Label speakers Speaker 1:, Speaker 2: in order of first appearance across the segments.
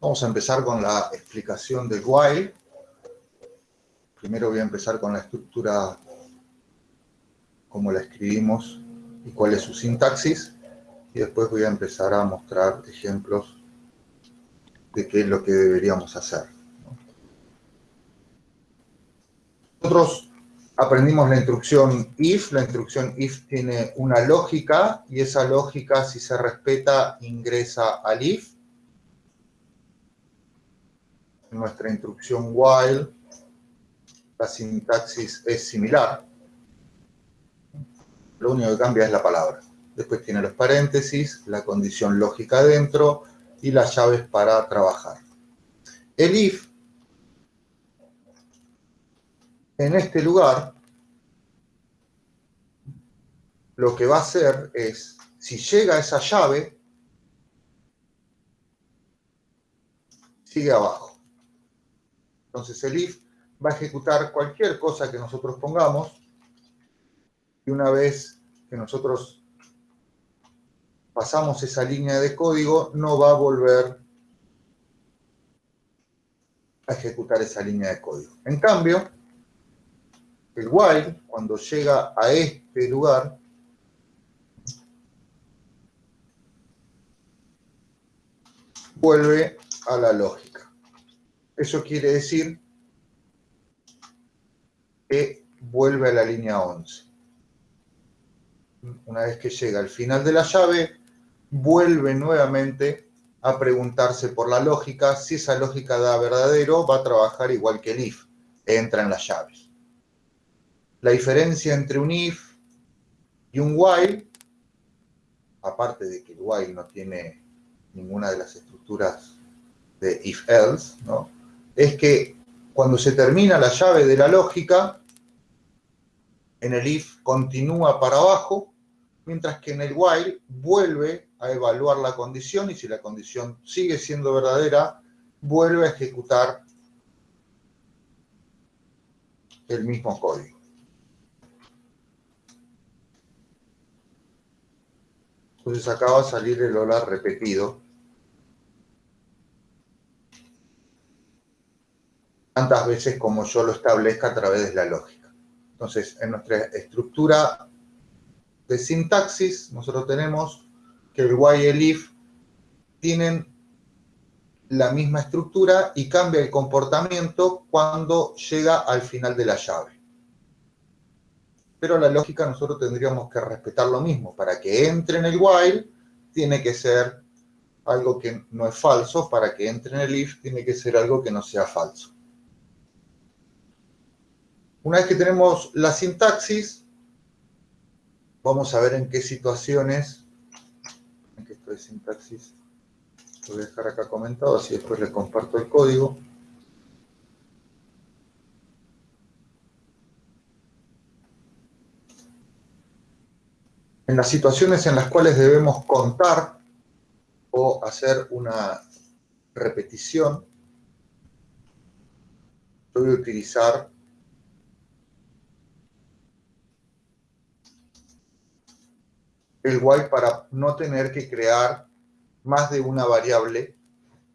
Speaker 1: Vamos a empezar con la explicación del while. Primero voy a empezar con la estructura como la escribimos y cuál es su sintaxis. Y después voy a empezar a mostrar ejemplos de qué es lo que deberíamos hacer. Nosotros aprendimos la instrucción if. La instrucción if tiene una lógica y esa lógica, si se respeta, ingresa al if. En nuestra instrucción while, la sintaxis es similar. Lo único que cambia es la palabra. Después tiene los paréntesis, la condición lógica dentro y las llaves para trabajar. El if, en este lugar, lo que va a hacer es, si llega esa llave, sigue abajo. Entonces el if va a ejecutar cualquier cosa que nosotros pongamos y una vez que nosotros pasamos esa línea de código, no va a volver a ejecutar esa línea de código. En cambio, el while, cuando llega a este lugar, vuelve a la lógica. Eso quiere decir que vuelve a la línea 11. Una vez que llega al final de la llave, vuelve nuevamente a preguntarse por la lógica. Si esa lógica da verdadero, va a trabajar igual que el if, entra en las llaves. La diferencia entre un if y un while, aparte de que el while no tiene ninguna de las estructuras de if-else, ¿no? Es que cuando se termina la llave de la lógica, en el if continúa para abajo, mientras que en el while vuelve a evaluar la condición y si la condición sigue siendo verdadera, vuelve a ejecutar el mismo código. Entonces acá va a salir el hola repetido. Tantas veces como yo lo establezca a través de la lógica. Entonces, en nuestra estructura de sintaxis, nosotros tenemos que el while y el if tienen la misma estructura y cambia el comportamiento cuando llega al final de la llave. Pero la lógica nosotros tendríamos que respetar lo mismo. Para que entre en el while, tiene que ser algo que no es falso. Para que entre en el if, tiene que ser algo que no sea falso. Una vez que tenemos la sintaxis, vamos a ver en qué situaciones de sintaxis lo voy a dejar acá comentado, así después les comparto el código. En las situaciones en las cuales debemos contar o hacer una repetición, voy a utilizar el while para no tener que crear más de una variable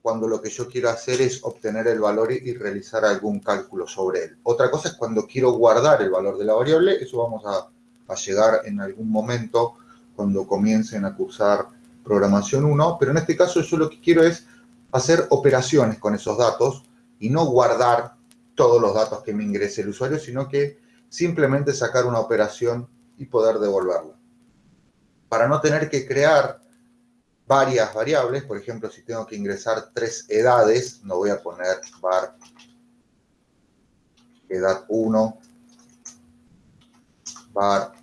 Speaker 1: cuando lo que yo quiero hacer es obtener el valor y realizar algún cálculo sobre él. Otra cosa es cuando quiero guardar el valor de la variable, eso vamos a, llegar en algún momento cuando comiencen a cursar programación 1, pero en este caso yo lo que quiero es hacer operaciones con esos datos y no guardar todos los datos que me ingrese el usuario, sino que simplemente sacar una operación y poder devolverla para no tener que crear varias variables, por ejemplo, si tengo que ingresar tres edades, no voy a poner var edad 1, var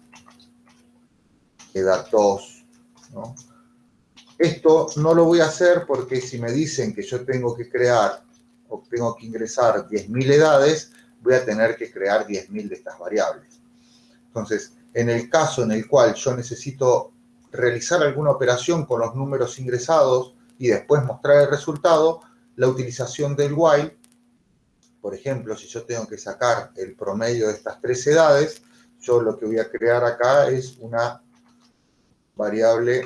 Speaker 1: edad 2, Esto no lo voy a hacer porque si me dicen que yo tengo que crear o tengo que ingresar 10.000 edades, voy a tener que crear 10.000 de estas variables. Entonces, en el caso en el cual yo necesito realizar alguna operación con los números ingresados y después mostrar el resultado, la utilización del while, por ejemplo, si yo tengo que sacar el promedio de estas tres edades, yo lo que voy a crear acá es una variable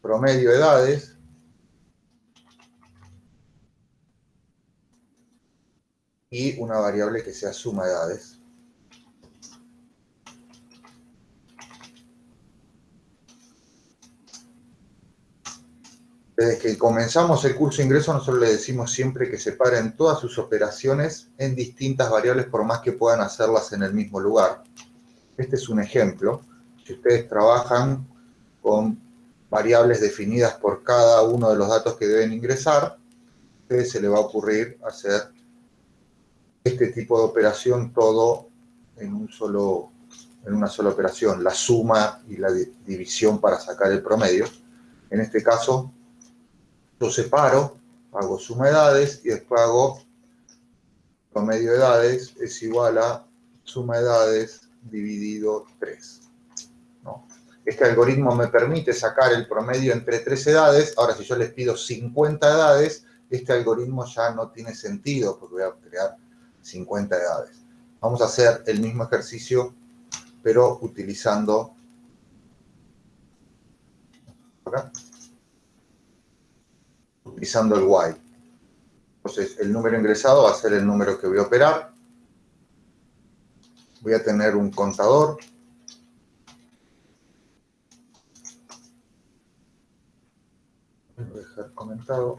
Speaker 1: promedio edades, y una variable que sea suma edades. Desde que comenzamos el curso de ingreso, nosotros le decimos siempre que separen todas sus operaciones en distintas variables, por más que puedan hacerlas en el mismo lugar. Este es un ejemplo. Si ustedes trabajan con variables definidas por cada uno de los datos que deben ingresar, a ustedes se le va a ocurrir hacer este tipo de operación todo en, un solo, en una sola operación, la suma y la división para sacar el promedio. En este caso, yo separo, hago suma de edades y después hago promedio de edades es igual a suma de edades dividido 3. Este algoritmo me permite sacar el promedio entre tres edades. Ahora, si yo les pido 50 edades, este algoritmo ya no tiene sentido porque voy a crear 50 edades. Vamos a hacer el mismo ejercicio, pero utilizando utilizando el while. Entonces, el número ingresado va a ser el número que voy a operar. Voy a tener un contador voy a dejar comentado.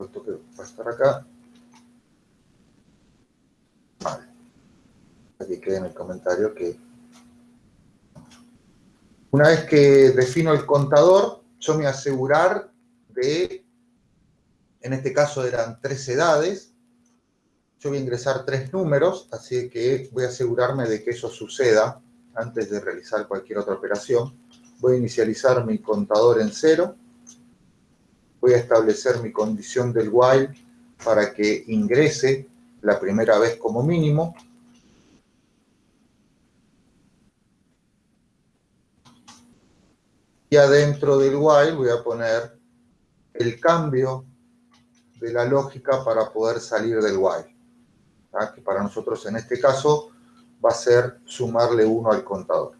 Speaker 1: Esto que va a estar acá. Vale. Aquí queda en el comentario que una vez que defino el contador, yo me asegurar de, en este caso eran tres edades, yo voy a ingresar tres números, así que voy a asegurarme de que eso suceda antes de realizar cualquier otra operación. Voy a inicializar mi contador en cero. Voy a establecer mi condición del while para que ingrese la primera vez como mínimo. Y adentro del while voy a poner el cambio de la lógica para poder salir del while. que para nosotros en este caso va a ser sumarle uno al contador.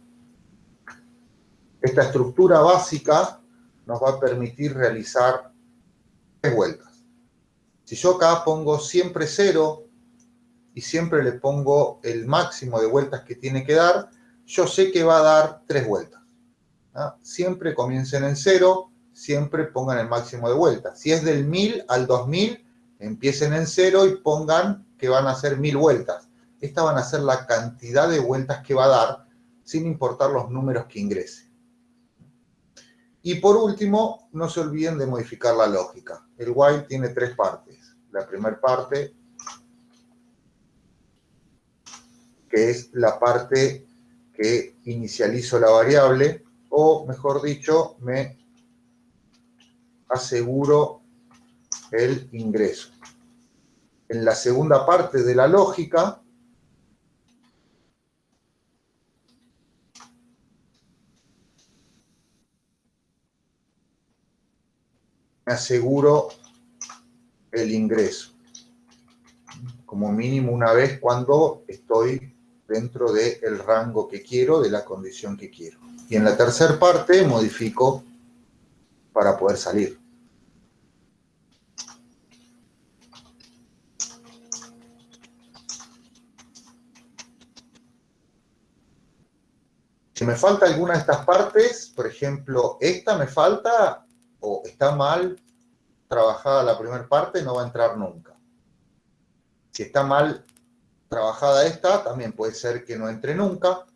Speaker 1: Esta estructura básica nos va a permitir realizar tres vueltas. Si yo acá pongo siempre cero y siempre le pongo el máximo de vueltas que tiene que dar, yo sé que va a dar tres vueltas. Siempre comiencen en cero, siempre pongan el máximo de vueltas. Si es del 1000 al 2000, empiecen en cero y pongan que van a hacer mil vueltas. Esta van a ser la cantidad de vueltas que va a dar, sin importar los números que ingrese. Y por último, no se olviden de modificar la lógica. El while tiene tres partes. La primera parte, que es la parte que inicializo la variable, o mejor dicho, me aseguro el ingreso en la segunda parte de la lógica, me aseguro el ingreso, como mínimo una vez cuando estoy dentro del rango que quiero, de la condición que quiero. Y en la tercera parte modifico para poder salir. Si me falta alguna de estas partes, por ejemplo, esta me falta o está mal trabajada la primera parte, no va a entrar nunca. Si está mal trabajada esta, también puede ser que no entre nunca.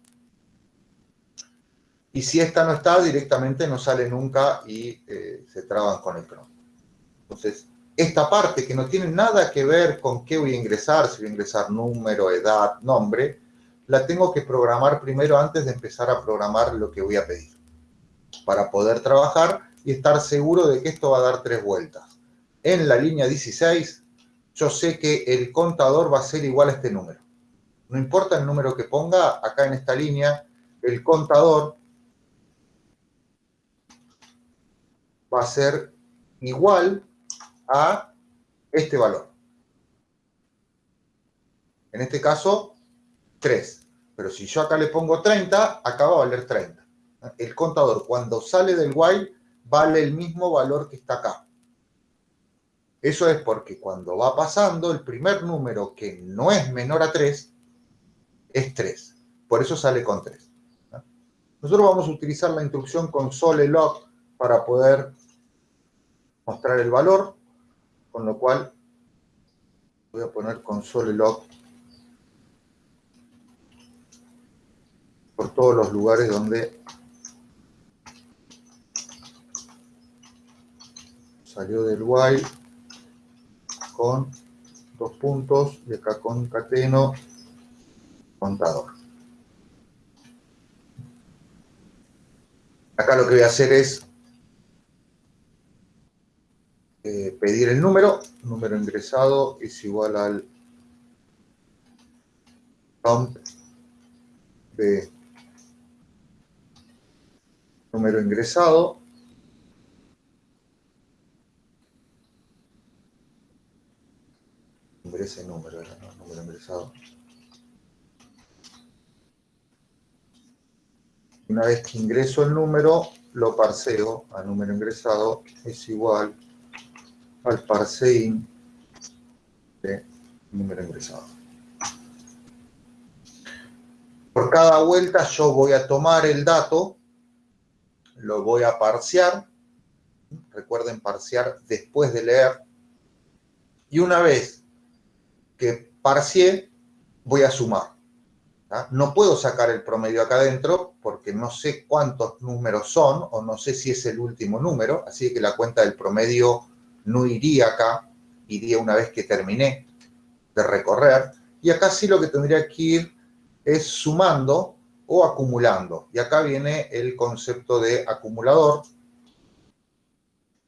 Speaker 1: Y si esta no está, directamente no sale nunca y eh, se traban con el cron. Entonces, esta parte que no tiene nada que ver con qué voy a ingresar, si voy a ingresar número, edad, nombre, la tengo que programar primero antes de empezar a programar lo que voy a pedir, para poder trabajar y estar seguro de que esto va a dar tres vueltas. En la línea 16, yo sé que el contador va a ser igual a este número. No importa el número que ponga, acá en esta línea, el contador va a ser igual a este valor. En este caso, 3. Pero si yo acá le pongo 30, acá va a valer 30. El contador cuando sale del while vale el mismo valor que está acá. Eso es porque cuando va pasando, el primer número que no es menor a 3 es 3. Por eso sale con 3. Nosotros vamos a utilizar la instrucción console log para poder mostrar el valor, con lo cual voy a poner console log por todos los lugares donde salió del while con dos puntos y acá concateno contador. Acá lo que voy a hacer es eh, pedir el número, número ingresado es igual al count de número ingresado ese número, número ingresado. Una vez que ingreso el número, lo parseo a número ingresado, es igual al parseing de número ingresado. Por cada vuelta yo voy a tomar el dato, lo voy a parsear, recuerden parsear después de leer, y una vez que parcié, voy a sumar. No puedo sacar el promedio acá adentro porque no sé cuántos números son o no sé si es el último número, así que la cuenta del promedio no iría acá, iría una vez que terminé de recorrer. Y acá sí lo que tendría que ir es sumando o acumulando. Y acá viene el concepto de acumulador.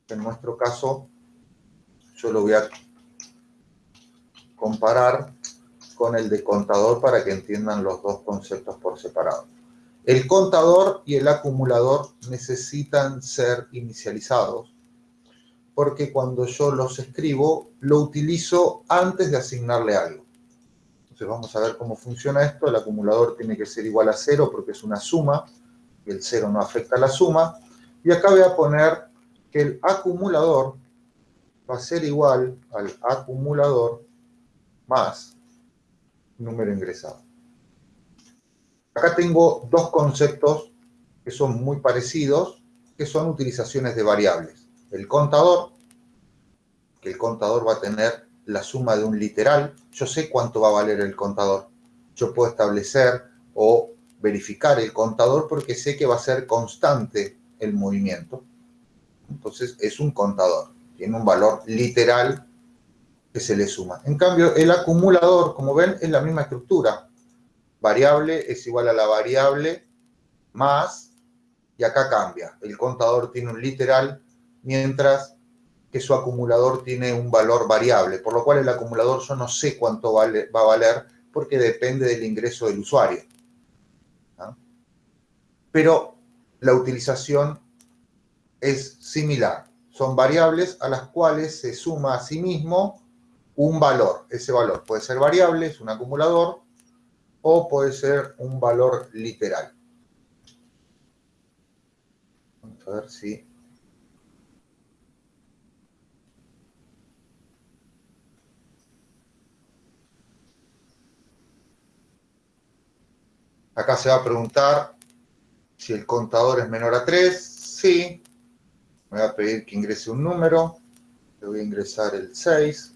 Speaker 1: En nuestro caso, yo lo voy a comparar con el de contador para que entiendan los dos conceptos por separado. El contador y el acumulador necesitan ser inicializados porque cuando yo los escribo, lo utilizo antes de asignarle algo. Entonces vamos a ver cómo funciona esto. El acumulador tiene que ser igual a cero porque es una suma, y el cero no afecta a la suma. Y acá voy a poner que el acumulador va a ser igual al acumulador más número ingresado. Acá tengo dos conceptos que son muy parecidos, que son utilizaciones de variables. El contador, que el contador va a tener la suma de un literal. Yo sé cuánto va a valer el contador. Yo puedo establecer o verificar el contador porque sé que va a ser constante el movimiento. Entonces es un contador. Tiene un valor literal que se le suma. En cambio, el acumulador, como ven, es la misma estructura. Variable es igual a la variable más, y acá cambia. El contador tiene un literal, mientras que su acumulador tiene un valor variable, por lo cual el acumulador yo no sé cuánto va a valer, porque depende del ingreso del usuario. Pero la utilización es similar. Son variables a las cuales se suma a sí mismo un valor. Ese valor puede ser variable, es un acumulador, o puede ser un valor literal. Vamos a ver si... Acá se va a preguntar si el contador es menor a 3. Sí. Me va a pedir que ingrese un número. Le voy a ingresar el 6.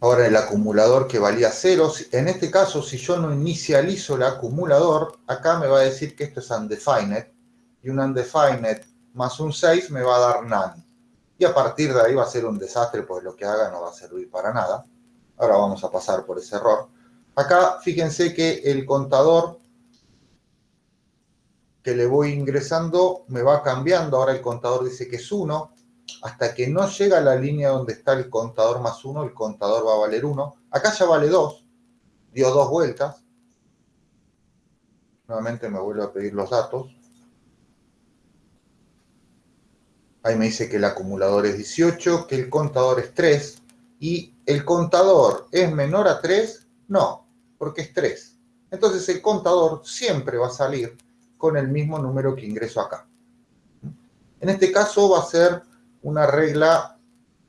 Speaker 1: Ahora el acumulador que valía 0, en este caso si yo no inicializo el acumulador, acá me va a decir que esto es undefined, y un undefined más un 6 me va a dar none. Y a partir de ahí va a ser un desastre, porque lo que haga no va a servir para nada. Ahora vamos a pasar por ese error. Acá fíjense que el contador que le voy ingresando me va cambiando. Ahora el contador dice que es 1, hasta que no llega a la línea donde está el contador más 1, el contador va a valer 1. Acá ya vale 2, dio dos vueltas. Nuevamente me vuelvo a pedir los datos. Ahí me dice que el acumulador es 18, que el contador es 3. ¿Y el contador es menor a 3? No, porque es 3. entonces el contador siempre va a salir con el mismo número que ingreso acá. En este caso va a ser una regla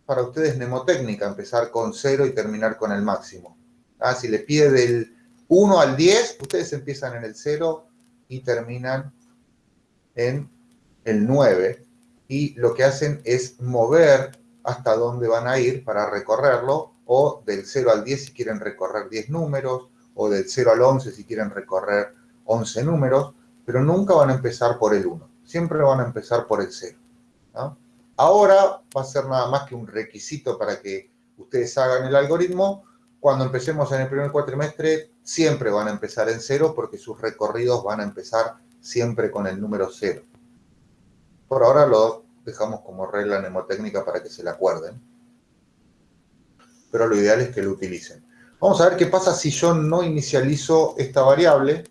Speaker 1: para ustedes mnemotécnica, empezar con 0 y terminar con el máximo. Ah, si le pide del 1 al 10, ustedes empiezan en el 0 y terminan en el 9. Y lo que hacen es mover hasta dónde van a ir para recorrerlo, o del 0 al 10 si quieren recorrer 10 números, o del 0 al 11 si quieren recorrer 11 números, pero nunca van a empezar por el 1, siempre van a empezar por el 0. Ahora va a ser nada más que un requisito para que ustedes hagan el algoritmo. Cuando empecemos en el primer cuatrimestre, siempre van a empezar en 0 porque sus recorridos van a empezar siempre con el número 0. Por ahora lo dejamos como regla mnemotécnica para que se la acuerden. Pero lo ideal es que lo utilicen. Vamos a ver qué pasa si yo no inicializo esta variable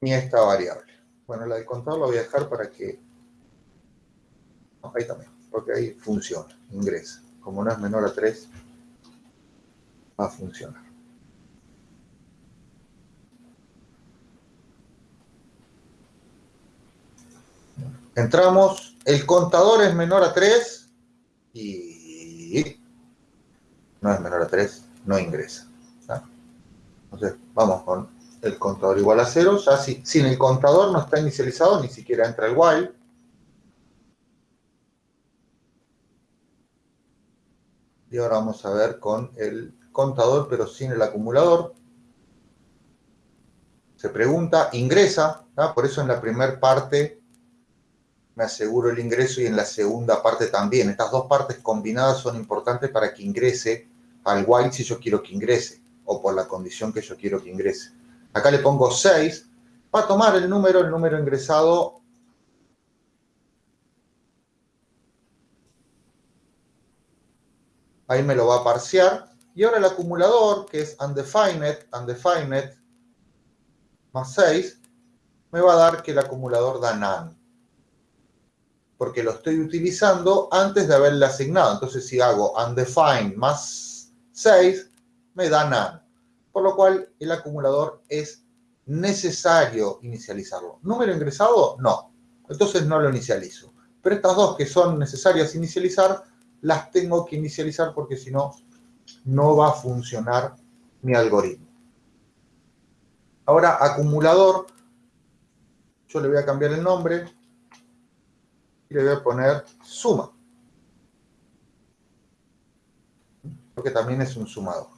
Speaker 1: ni esta variable. Bueno, la de contador la voy a dejar para que... ahí también, porque ahí funciona, ingresa. Como no es menor a 3, va a funcionar. Entramos, el contador es menor a 3 y no es menor a 3, no ingresa. Entonces, vamos con el contador igual a 0. Ya si, sin el contador no está inicializado, ni siquiera entra el while. Y ahora vamos a ver con el contador, pero sin el acumulador. Se pregunta, ingresa, por eso en la primera parte me aseguro el ingreso y en la segunda parte también. Estas dos partes combinadas son importantes para que ingrese al while si yo quiero que ingrese, o por la condición que yo quiero que ingrese. Acá le pongo 6, va a tomar el número, el número ingresado ahí me lo va a parsear. Y ahora el acumulador, que es undefined, undefined, más 6, me va a dar que el acumulador da none porque lo estoy utilizando antes de haberle asignado. Entonces, si hago undefined más 6, me da none. Por lo cual, el acumulador es necesario inicializarlo. ¿Número ingresado? No. Entonces no lo inicializo. Pero estas dos que son necesarias inicializar, las tengo que inicializar porque si no, no va a funcionar mi algoritmo. Ahora, acumulador, yo le voy a cambiar el nombre, le voy a poner suma. Porque también es un sumador.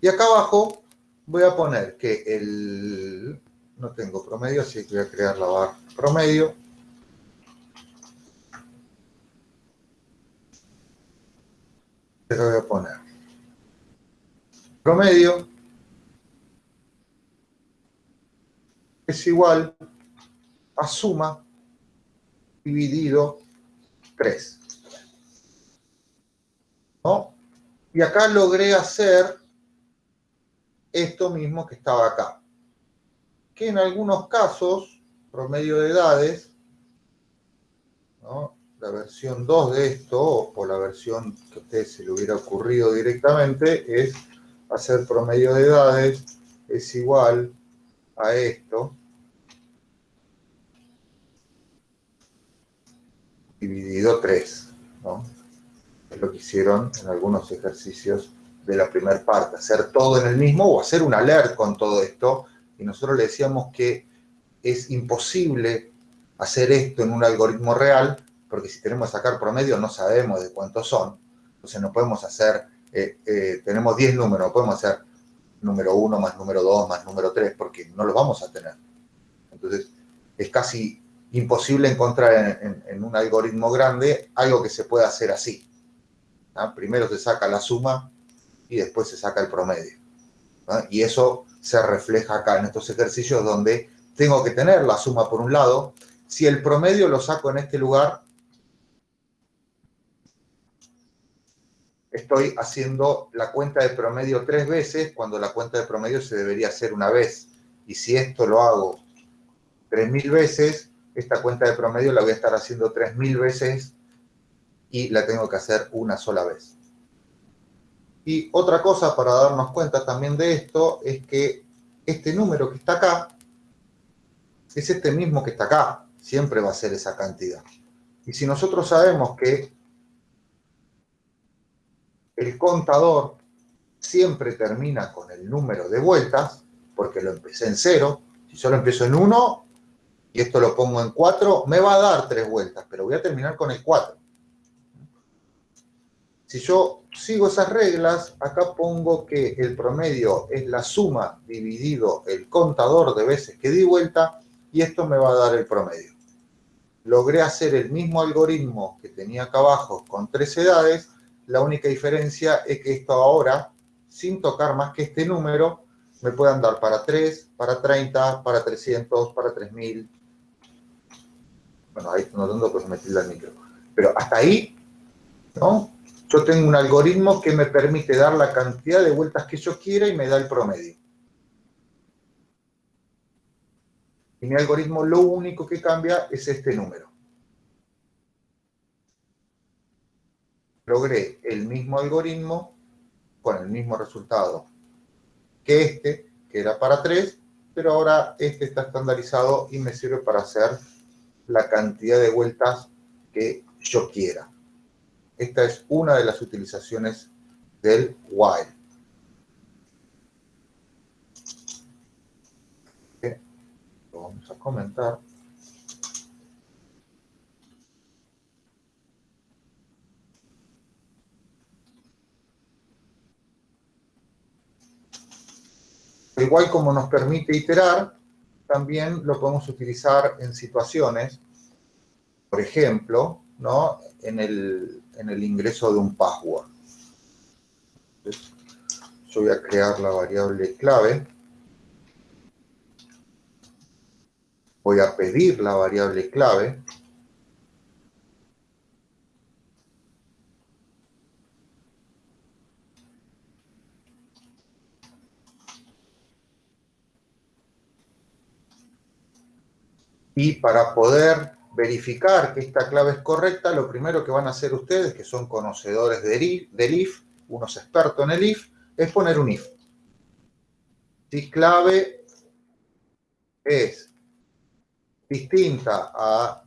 Speaker 1: Y acá abajo voy a poner que el... No tengo promedio, así que voy a crear la barra promedio. Pero voy a poner promedio es igual a suma dividido 3. ¿No? Y acá logré hacer esto mismo que estaba acá. Que en algunos casos, promedio de edades, ¿no? la versión 2 de esto, o la versión que a ustedes se le hubiera ocurrido directamente, es hacer promedio de edades es igual a esto, dividido 3, ¿no? Es lo que hicieron en algunos ejercicios de la primera parte, hacer todo en el mismo o hacer un alert con todo esto. Y nosotros le decíamos que es imposible hacer esto en un algoritmo real, porque si tenemos que sacar promedio no sabemos de cuántos son. Entonces no podemos hacer, eh, eh, tenemos 10 números, no podemos hacer número 1 más número 2 más número 3, porque no los vamos a tener. Entonces es casi imposible encontrar en, un algoritmo grande algo que se pueda hacer así. Primero se saca la suma y después se saca el promedio. Y eso se refleja acá en estos ejercicios donde tengo que tener la suma por un lado. Si el promedio lo saco en este lugar, estoy haciendo la cuenta de promedio tres veces cuando la cuenta de promedio se debería hacer una vez. Y si esto lo hago 3.000 veces, esta cuenta de promedio la voy a estar haciendo 3.000 veces y la tengo que hacer una sola vez. Y otra cosa para darnos cuenta también de esto es que este número que está acá es este mismo que está acá. Siempre va a ser esa cantidad. Y si nosotros sabemos que el contador siempre termina con el número de vueltas, porque lo empecé en cero, si solo empiezo en 1 y esto lo pongo en 4, me va a dar 3 vueltas, pero voy a terminar con el 4. Si yo sigo esas reglas, acá pongo que el promedio es la suma dividido el contador de veces que di vuelta y esto me va a dar el promedio. Logré hacer el mismo algoritmo que tenía acá abajo con tres edades, la única diferencia es que esto ahora, sin tocar más que este número, me puede andar para 3, para 30, para 300, para 3000. Bueno, ahí no tengo pues meterle al micro. Pero hasta ahí, ¿no? Yo tengo un algoritmo que me permite dar la cantidad de vueltas que yo quiera y me da el promedio. Y mi algoritmo lo único que cambia es este número. Logré el mismo algoritmo con el mismo resultado que este, que era para 3, pero ahora este está estandarizado y me sirve para hacer la cantidad de vueltas que yo quiera. Esta es una de las utilizaciones del while. Lo vamos a comentar. Igual como nos permite iterar, también lo podemos utilizar en situaciones, por ejemplo, ¿no? en, el, en el ingreso de un password. yo voy a crear la variable clave. Voy a pedir la variable clave. Y para poder verificar que esta clave es correcta, lo primero que van a hacer ustedes, que son conocedores del if, unos expertos en el if, es poner un if. Si clave es distinta a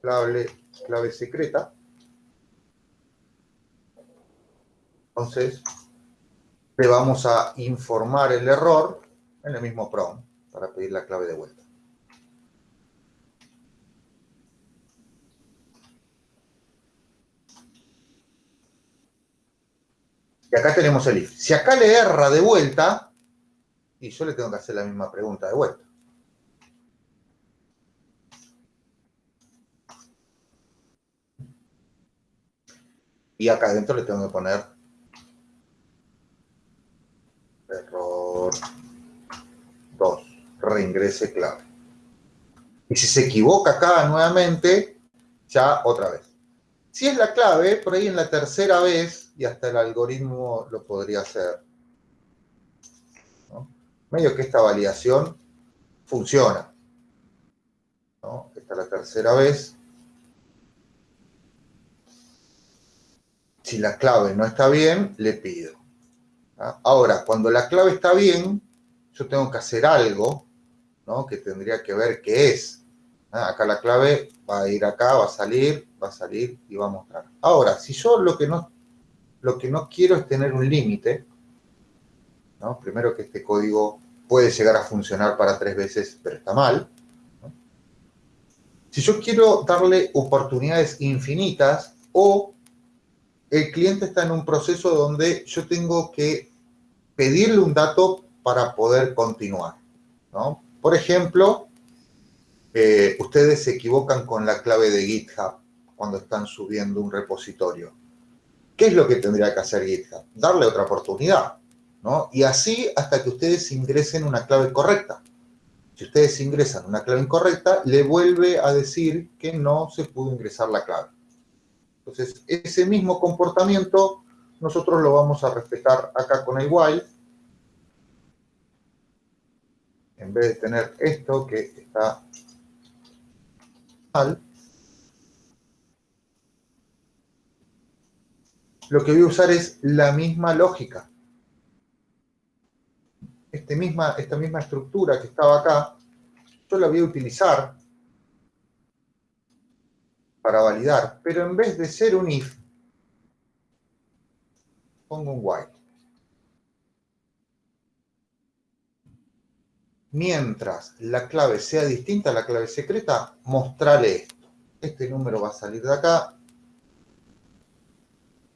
Speaker 1: clave, clave secreta, entonces le vamos a informar el error en el mismo prompt para pedir la clave de vuelta. Y acá tenemos el if. Si acá le erra de vuelta, y yo le tengo que hacer la misma pregunta de vuelta. Y acá adentro le tengo que poner error 2, reingrese clave. Y si se equivoca acá nuevamente, ya otra vez. Si es la clave, por ahí en la tercera vez, y hasta el algoritmo lo podría hacer. Medio que esta validación funciona. Esta es la tercera vez. Si la clave no está bien, le pido. Ahora, cuando la clave está bien, yo tengo que hacer algo que tendría que ver qué es. Acá la clave va a ir acá, va a salir, va a salir y va a mostrar. Ahora, si yo lo que no, lo que no quiero es tener un límite, ¿no? primero que este código puede llegar a funcionar para tres veces, pero está mal. Si yo quiero darle oportunidades infinitas o el cliente está en un proceso donde yo tengo que pedirle un dato para poder continuar. Por ejemplo, eh, ustedes se equivocan con la clave de GitHub cuando están subiendo un repositorio. ¿Qué es lo que tendría que hacer GitHub? Darle otra oportunidad, ¿no? Y así hasta que ustedes ingresen una clave correcta. Si ustedes ingresan una clave incorrecta, le vuelve a decir que no se pudo ingresar la clave. Entonces, ese mismo comportamiento nosotros lo vamos a respetar acá con el. En vez de tener esto que está mal, lo que voy a usar es la misma lógica. Este esta misma estructura que estaba acá, yo la voy a utilizar para validar, pero en vez de ser un if, pongo un while. Mientras la clave sea distinta a la clave secreta, mostrarle esto. Este número va a salir de acá.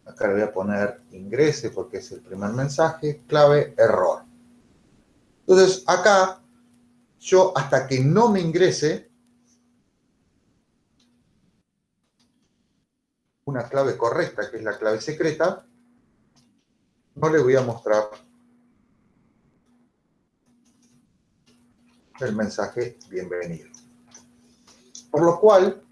Speaker 1: Acá le voy a poner ingrese porque es el primer mensaje. Clave, error. Entonces, acá, yo hasta que no me ingrese una clave correcta, que es la clave secreta, no le voy a mostrar el mensaje bienvenido. Por lo cual,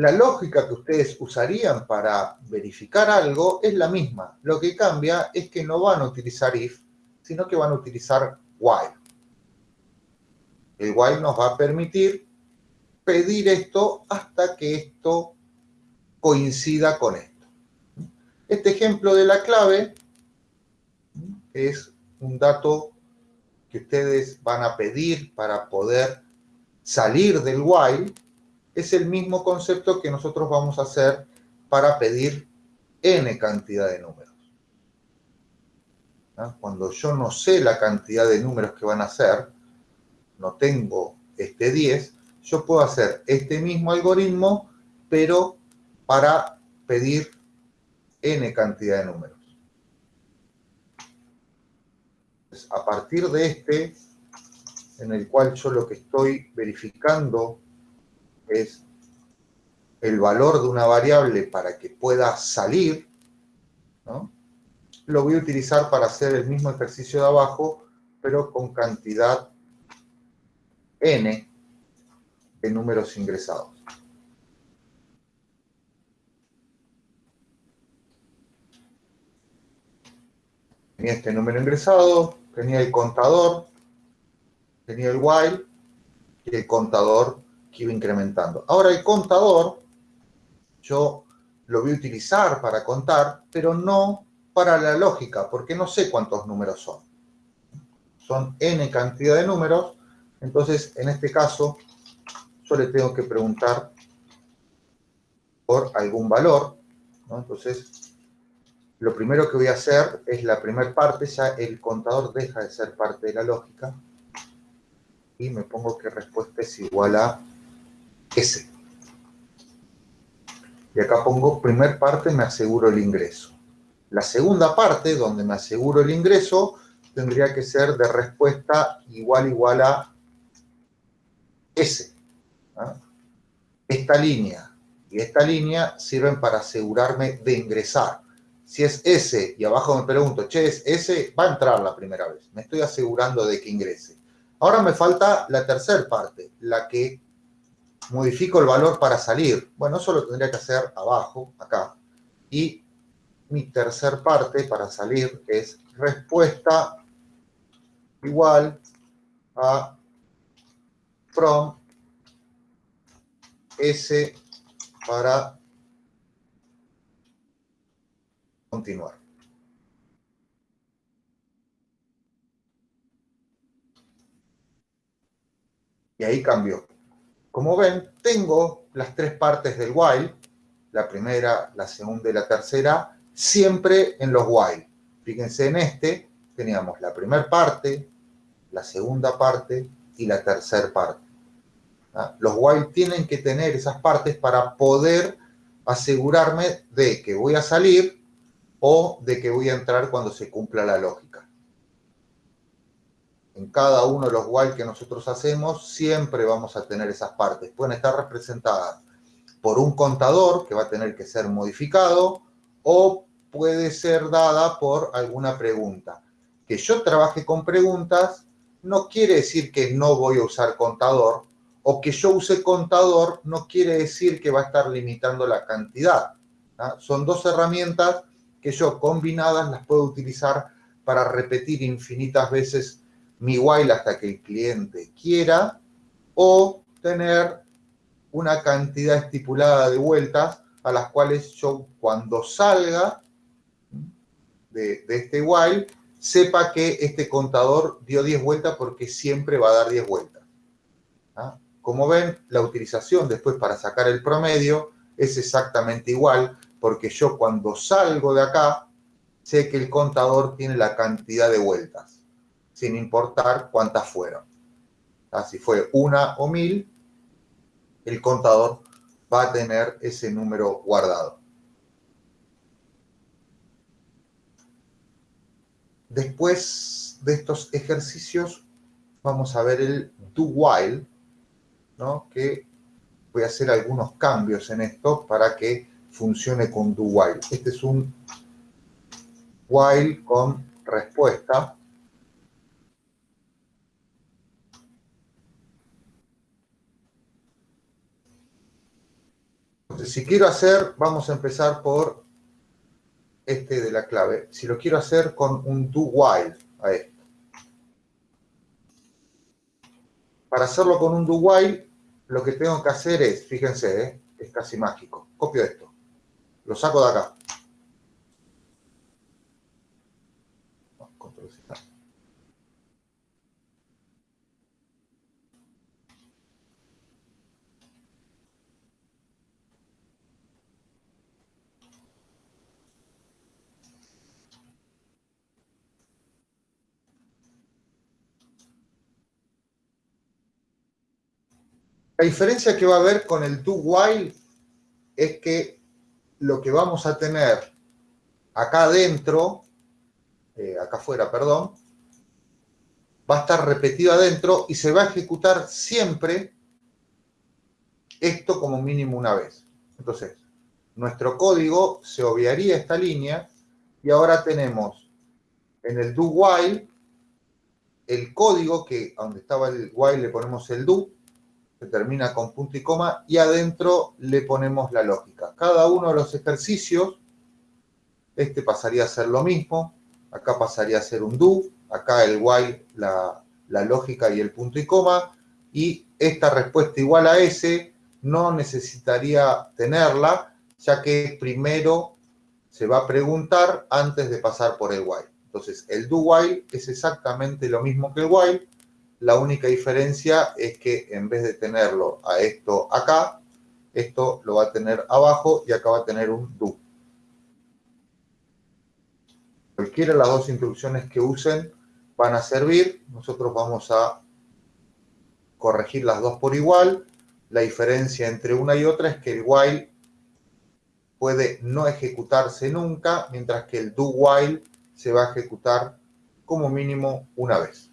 Speaker 1: la lógica que ustedes usarían para verificar algo es la misma. Lo que cambia es que no van a utilizar if, sino que van a utilizar while. El while nos va a permitir pedir esto hasta que esto coincida con esto. Este ejemplo de la clave es un dato que ustedes van a pedir para poder salir del while, es el mismo concepto que nosotros vamos a hacer para pedir n cantidad de números. ¿Ah? Cuando yo no sé la cantidad de números que van a ser, no tengo este 10, yo puedo hacer este mismo algoritmo, pero para pedir n cantidad de números. a partir de este, en el cual yo lo que estoy verificando es el valor de una variable para que pueda salir, lo voy a utilizar para hacer el mismo ejercicio de abajo, pero con cantidad n de números ingresados. Tenía este número ingresado, tenía el contador, tenía el while y el contador que iba incrementando. Ahora el contador, yo lo voy a utilizar para contar, pero no para la lógica, porque no sé cuántos números son. Son n cantidad de números, entonces en este caso yo le tengo que preguntar por algún valor, entonces lo primero que voy a hacer es la primera parte, ya el contador deja de ser parte de la lógica y me pongo que respuesta es igual a S. Y acá pongo primer parte, me aseguro el ingreso. La segunda parte, donde me aseguro el ingreso, tendría que ser de respuesta igual igual a S. Esta línea y esta línea sirven para asegurarme de ingresar. Si es S y abajo me pregunto, che, es S, va a entrar la primera vez. Me estoy asegurando de que ingrese. Ahora me falta la tercera parte, la que modifico el valor para salir. Bueno, eso lo tendría que hacer abajo, acá. Y mi tercer parte para salir es respuesta igual a from S para continuar. Y ahí cambió. Como ven, tengo las tres partes del while, la primera, la segunda y la tercera, siempre en los while. Fíjense en este, teníamos la primera parte, la segunda parte y la tercera parte. ¿Ah? Los while tienen que tener esas partes para poder asegurarme de que voy a salir o de que voy a entrar cuando se cumpla la lógica. En cada uno de los while que nosotros hacemos, siempre vamos a tener esas partes. Pueden estar representadas por un contador que va a tener que ser modificado o puede ser dada por alguna pregunta. Que yo trabaje con preguntas no quiere decir que no voy a usar contador o que yo use contador no quiere decir que va a estar limitando la cantidad. Son dos herramientas que yo combinadas las puedo utilizar para repetir infinitas veces mi while hasta que el cliente quiera o tener una cantidad estipulada de vueltas a las cuales yo cuando salga de, este while, sepa que este contador dio 10 vueltas porque siempre va a dar 10 vueltas. ¿ah? Como ven, la utilización después para sacar el promedio es exactamente igual, porque yo cuando salgo de acá, sé que el contador tiene la cantidad de vueltas, sin importar cuántas fueron. Si fue una o mil, el contador va a tener ese número guardado. Después de estos ejercicios, vamos a ver el do while, ¿no? que voy a hacer algunos cambios en esto para que funcione con do while. Este es un while con respuesta. Si quiero hacer, vamos a empezar por este de la clave. Si lo quiero hacer con un do while a esto. Para hacerlo con un do while, lo que tengo que hacer es, fíjense, ¿eh? es casi mágico. Copio esto. Lo saco de acá. La diferencia que va a haber con el do while es que lo que vamos a tener acá adentro, eh, acá afuera, perdón, va a estar repetido adentro y se va a ejecutar siempre esto como mínimo una vez. Entonces, nuestro código se obviaría esta línea y ahora tenemos en el do while el código que donde estaba el while le ponemos el do que termina con punto y coma, y adentro le ponemos la lógica. Cada uno de los ejercicios, este pasaría a ser lo mismo, acá pasaría a ser un do, acá el while, la, la lógica y el punto y coma, y esta respuesta igual a S no necesitaría tenerla, ya que primero se va a preguntar antes de pasar por el while. Entonces, el do while es exactamente lo mismo que el while, la única diferencia es que en vez de tenerlo a esto acá, esto lo va a tener abajo y acá va a tener un do. Cualquiera de las dos instrucciones que usen van a servir. Nosotros vamos a corregir las dos por igual. La diferencia entre una y otra es que el while puede no ejecutarse nunca, mientras que el do while se va a ejecutar como mínimo una vez.